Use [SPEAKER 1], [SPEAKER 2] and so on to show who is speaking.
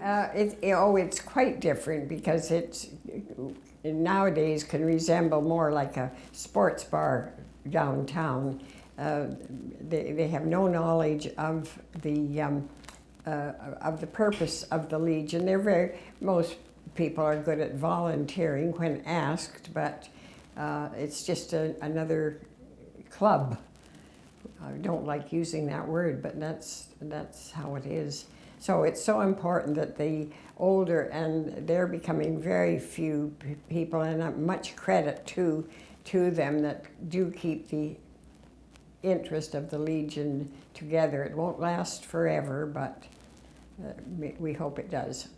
[SPEAKER 1] Uh, it, oh, it's quite different because it's nowadays can resemble more like a sports bar downtown. Uh, they, they have no knowledge of the um, uh, of the purpose of the Legion. They're very most people are good at volunteering when asked, but uh, it's just a, another club. I don't like using that word, but that's that's how it is. So it's so important that the older, and they're becoming very few people, and much credit to, to them that do keep the interest of the Legion together. It won't last forever, but uh, we hope it does.